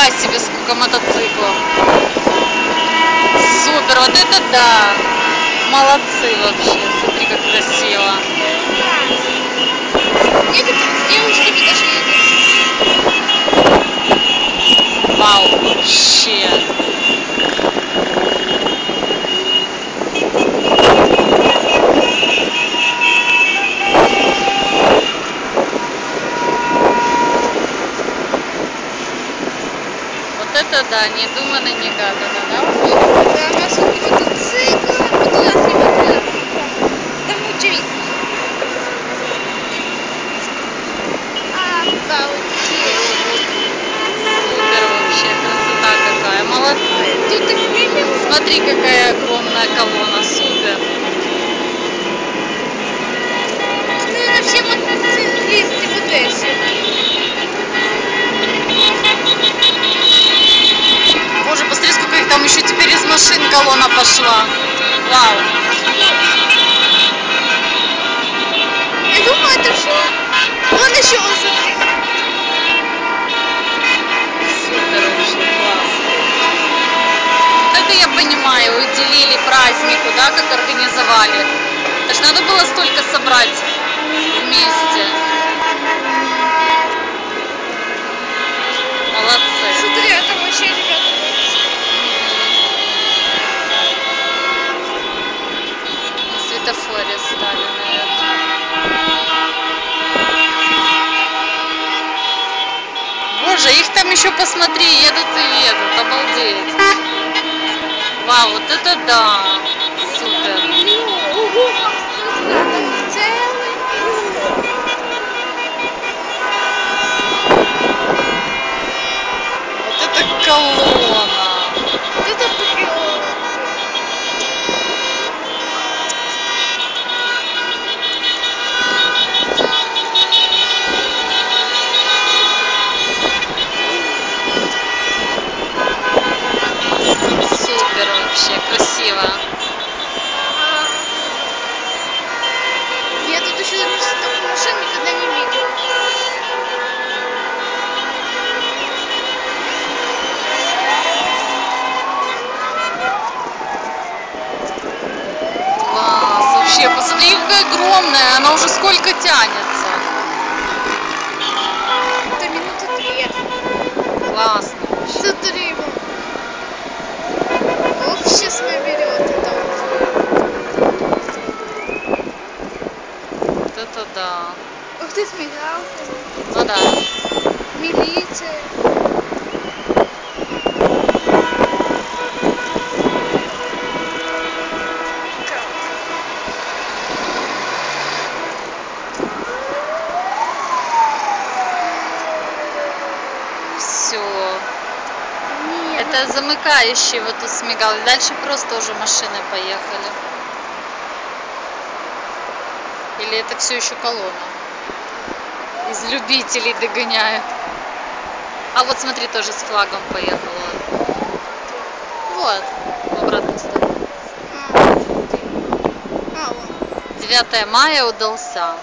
Нифига себе, сколько мотоциклов. Супер, вот это да. Молодцы вообще. Смотри, как красиво. Девушками даже едут. Вау, вообще. Вот это да, не думано, не гадано, да? Да, у нас вот мотоцикл, вот у нас не мотоцикл. Там. Обалдеть. Супер вообще, красота какая. Молодцы. Смотри, какая огромная колонна, колонна пошла. Вау. Я думаю, это все. Вон еще класс. Это я понимаю, уделили празднику, да, как организовали. Это ж надо было столько собрать вместе. Молодцы. Смотри, а там вообще ребята. На светофоре стали, наверное. Боже, их там еще посмотри, едут и едут, обалдеть. Вау, вот это да, супер. Ого, там целый миллион. Вот это колонна. Вот это прям. Супер вообще, красиво. Я тут еще такую машину никогда не видел. Класс, вообще, посмотри, какая огромная, она уже сколько тянется. Это минуты две. Классно вообще. Смотри, вон. Ох, сейчас наберет это уже. Вот это да. Ух ты, с мигалками. Ну да. Милиция. Все. Нет, Это замыкающий вот тут смигал. Дальше просто уже машины поехали. Или это все еще колонна? Из любителей догоняют. А вот смотри, тоже с флагом поехала. Вот, в обратную сторону. А, а, вон. 9 мая удался.